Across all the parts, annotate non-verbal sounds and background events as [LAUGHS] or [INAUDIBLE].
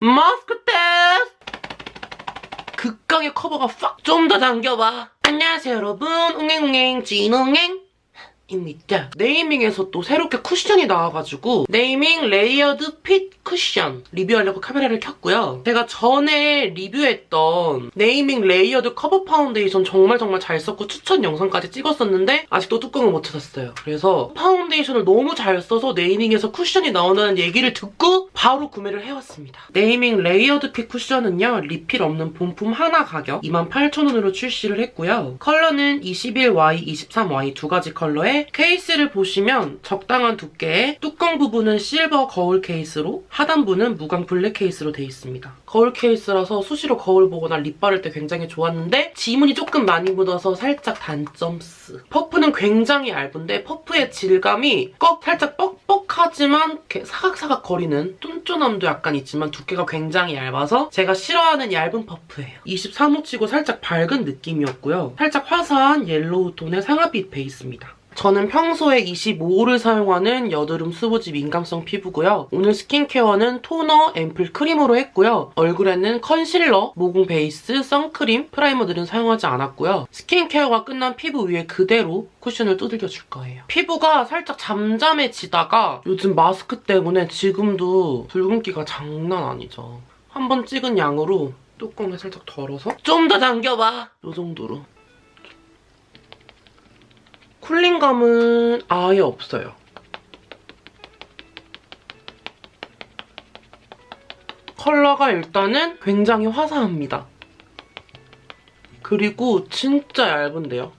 마스크 테스트! 극강의 커버가 팍 좀 더 당겨봐. 안녕하세요 여러분. 웅행웅행 진웅행 입니다. 네이밍에서 또 새롭게 쿠션이 나와가지고 네이밍 레이어드 핏 쿠션 리뷰하려고 카메라를 켰고요. 제가 전에 리뷰했던 네이밍 레이어드 커버 파운데이션 정말 정말 잘 썼고 추천 영상까지 찍었었는데 아직도 뚜껑을 못 찾았어요. 그래서 파운데이션을 너무 잘 써서 네이밍에서 쿠션이 나온다는 얘기를 듣고 바로 구매를 해왔습니다. 네이밍 레이어드 핏 쿠션은요. 리필 없는 본품 하나 가격 28,000원으로 출시를 했고요. 컬러는 21Y, 23Y 두 가지 컬러에 케이스를 보시면 적당한 두께에 뚜껑 부분은 실버 거울 케이스로 하단부는 무광 블랙 케이스로 되어 있습니다. 거울 케이스라서 수시로 거울 보거나 립 바를 때 굉장히 좋았는데 지문이 조금 많이 묻어서 살짝 단점스. 퍼프는 굉장히 얇은데 퍼프의 질감이 꺽 살짝 뻑뻑하지만 이렇게 사각사각 거리는 쫀쫀함도 약간 있지만 두께가 굉장히 얇아서 제가 싫어하는 얇은 퍼프예요. 23호치고 살짝 밝은 느낌이었고요. 살짝 화사한 옐로우 톤의 상아빛 베이스입니다. 저는 평소에 25호를 사용하는 여드름 수부지 민감성 피부고요. 오늘 스킨케어는 토너, 앰플, 크림으로 했고요. 얼굴에는 컨실러, 모공 베이스, 선크림, 프라이머들은 사용하지 않았고요. 스킨케어가 끝난 피부 위에 그대로 쿠션을 두들겨 줄 거예요. 피부가 살짝 잠잠해지다가 요즘 마스크 때문에 지금도 붉은기가 장난 아니죠. 한 번 찍은 양으로 뚜껑을 살짝 덜어서 좀 더 당겨봐! 이 정도로. 쿨링감은 아예 없어요. 컬러가 일단은 굉장히 화사합니다. 그리고 진짜 얇은데요.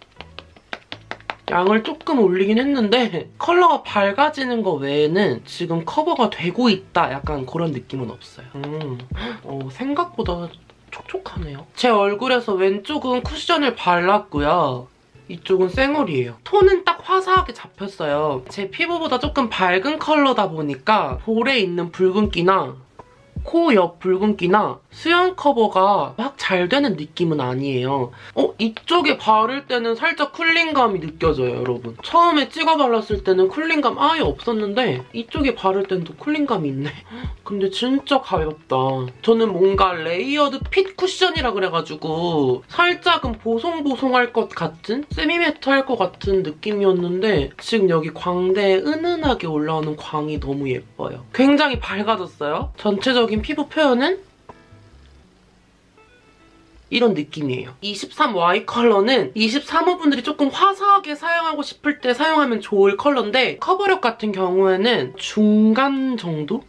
양을 조금 올리긴 했는데 컬러가 밝아지는 거 외에는 지금 커버가 되고 있다 약간 그런 느낌은 없어요. 음, 어, 생각보다 촉촉하네요. 제 얼굴에서 왼쪽은 쿠션을 발랐고요. 이쪽은 쌩얼이에요. 톤은 딱 화사하게 잡혔어요. 제 피부보다 조금 밝은 컬러다 보니까 볼에 있는 붉은기나 코 옆 붉은기나 수염 커버가 막 잘 되는 느낌은 아니에요. 어? 이쪽에 바를 때는 살짝 cooling감이 느껴져요, 여러분. 처음에 찍어 발랐을 때는 cooling감 아예 없었는데 이쪽에 바를 때는 또 cooling감이 있네. [GASPS] 근데 진짜 가볍다. 저는 뭔가 레이어드 핏 쿠션이라 그래가지고 살짝은 보송보송할 것 같은? semi-matte할 것 같은 느낌이었는데 지금 여기 광대에 은은하게 올라오는 광이 너무 예뻐요. 굉장히 밝아졌어요. 전체적인 피부 표현은 이런 느낌이에요. 23Y 컬러는 23호분들이 조금 화사하게 사용하고 싶을 때 사용하면 좋을 컬러인데 커버력 같은 경우에는 중간 정도?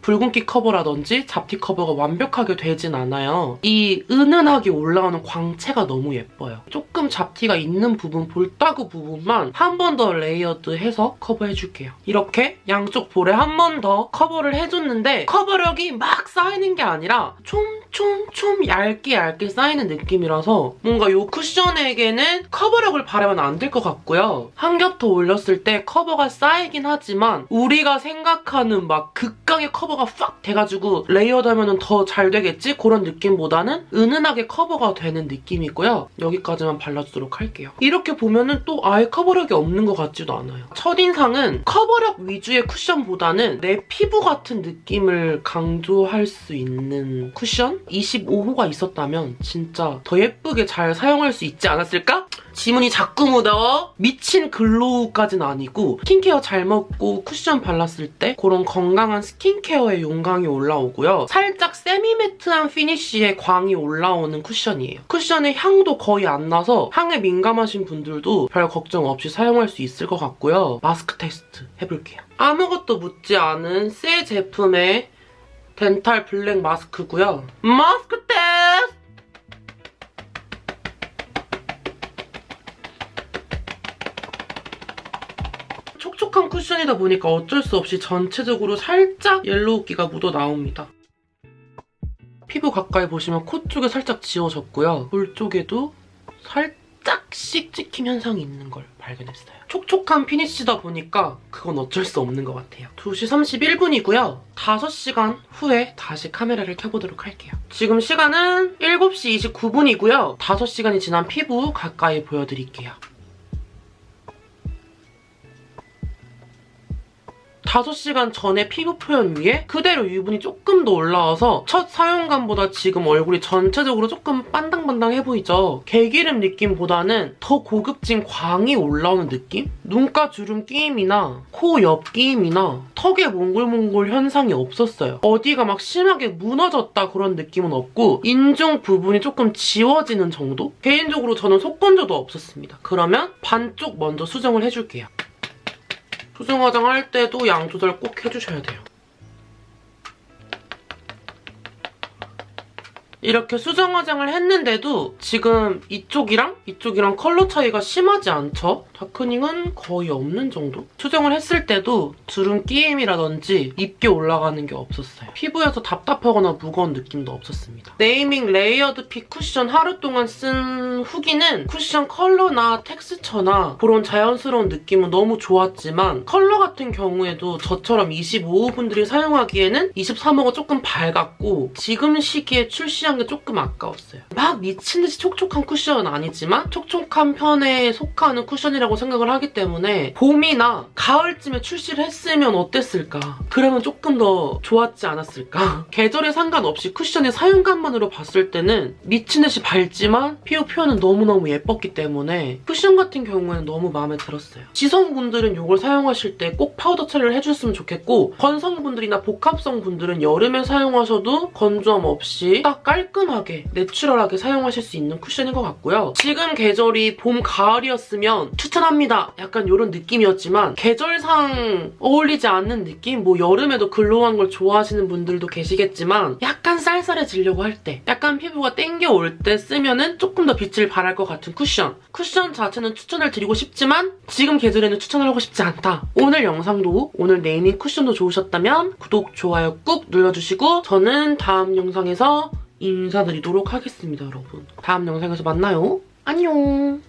붉은기 커버라든지 잡티 커버가 완벽하게 되진 않아요. 이 은은하게 올라오는 광채가 너무 예뻐요. 조금 잡티가 있는 부분, 볼따구 부분만 한 번 더 layered해서 커버해줄게요. 이렇게 양쪽 볼에 한 번 더 커버를 해줬는데 커버력이 막 쌓이는 게 아니라 촘 촘촘 얇게 얇게 쌓이는 느낌이라서 뭔가 이 쿠션에게는 커버력을 바라면 안 될 것 같고요. 한 겹 더 올렸을 때 커버가 쌓이긴 하지만 우리가 생각하는 막 극강의 커버가 팍 돼가지고 layered 하면 더 잘 되겠지? 그런 느낌보다는 은은하게 커버가 되는 느낌이고요. 여기까지만 발라주도록 할게요. 이렇게 보면은 또 아예 커버력이 없는 것 같지도 않아요. 첫인상은 커버력 위주의 쿠션보다는 내 피부 같은 느낌을 강조할 수 있는 쿠션? 25호가 있었다면 진짜 더 예쁘게 잘 사용할 수 있지 않았을까? 지문이 자꾸 묻어 미친 glow까지는 아니고 스킨케어 잘 먹고 쿠션 발랐을 때 그런 건강한 스킨케어의 윤광이 올라오고요. 살짝 semi-matte한 finish에 광이 올라오는 쿠션이에요. 쿠션의 향도 거의 안 나서 향에 민감하신 분들도 별 걱정 없이 사용할 수 있을 것 같고요. 마스크 테스트 해볼게요. 아무것도 묻지 않은 새 제품의 덴탈 블랙 마스크고요. 마스크 테스트! 촉촉한 쿠션이다 보니까 어쩔 수 없이 전체적으로 살짝 옐로우기가 묻어 나옵니다. 피부 가까이 보시면 코 쪽에 살짝 지워졌고요. 볼 쪽에도 살짝 씩 찍힘 현상이 있는 걸 발견했어요. 촉촉한 피니쉬다 보니까 그건 어쩔 수 없는 것 같아요. 2시 31분이고요. 5시간 후에 다시 카메라를 켜보도록 할게요. 지금 시간은 7시 29분이고요. 5시간이 지난 피부 가까이 보여드릴게요. 5시간 전에 피부 표현 위에 그대로 유분이 조금 더 올라와서 첫 사용감보다 지금 얼굴이 전체적으로 조금 반당반당해 보이죠? 개기름 느낌보다는 더 고급진 광이 올라오는 느낌? 눈가 주름 끼임이나 코 옆 끼임이나 턱에 몽골몽골 현상이 없었어요. 어디가 막 심하게 무너졌다 그런 느낌은 없고 인중 부분이 조금 지워지는 정도? 개인적으로 저는 속건조도 없었습니다. 그러면 반쪽 먼저 수정을 해줄게요. 수정 화장 할 때도 양 조절 꼭 해주셔야 돼요. 이렇게 수정 화장을 했는데도 지금 이쪽이랑 이쪽이랑 컬러 차이가 심하지 않죠? darkening은 거의 없는 정도? 수정을 했을 때도 주름 끼임이라든지 두껍게 올라가는 게 없었어요. 피부에서 답답하거나 무거운 느낌도 없었습니다. 네이밍 레이어드 핏 쿠션 하루 동안 쓴 후기는 쿠션 컬러나 텍스처나 그런 자연스러운 느낌은 너무 좋았지만 컬러 같은 경우에도 저처럼 25호 분들이 사용하기에는 23호가 조금 밝았고 지금 시기에 출시 한 게 조금 아까웠어요. 막 미친 듯이 촉촉한 쿠션은 아니지만 촉촉한 편에 속하는 쿠션이라고 생각을 하기 때문에 봄이나 가을쯤에 출시를 했으면 어땠을까? 그러면 조금 더 좋았지 않았을까? [LAUGHS] 계절에 상관없이 쿠션의 사용감만으로 봤을 때는 미친 듯이 밝지만 피부 표현은 너무너무 예뻤기 때문에 쿠션 같은 경우에는 너무 마음에 들었어요. 지성분들은 이걸 사용하실 때 꼭 파우더 처리를 해줬으면 좋겠고 건성분들이나 복합성 분들은 여름에 사용하셔도 건조함 없이 딱 깔끔하게 내추럴하게 사용하실 수 있는 쿠션인 것 같고요. 지금 계절이 봄, 가을이었으면 추천합니다. 약간 이런 느낌이었지만 계절상 어울리지 않는 느낌? 뭐 여름에도 글로우한 걸 좋아하시는 분들도 계시겠지만 약간 쌀쌀해지려고 할 때 약간 피부가 땡겨올 때 쓰면 은 조금 더 빛을 발할 것 같은 쿠션. 쿠션 자체는 추천을 드리고 싶지만 지금 계절에는 추천하고 싶지 않다. 오늘 영상도 오늘 네이밍 쿠션도 좋으셨다면 구독, 좋아요 꾹 눌러주시고 저는 다음 영상에서 인사드리도록 하겠습니다, 여러분. 다음 영상에서 만나요. 안녕.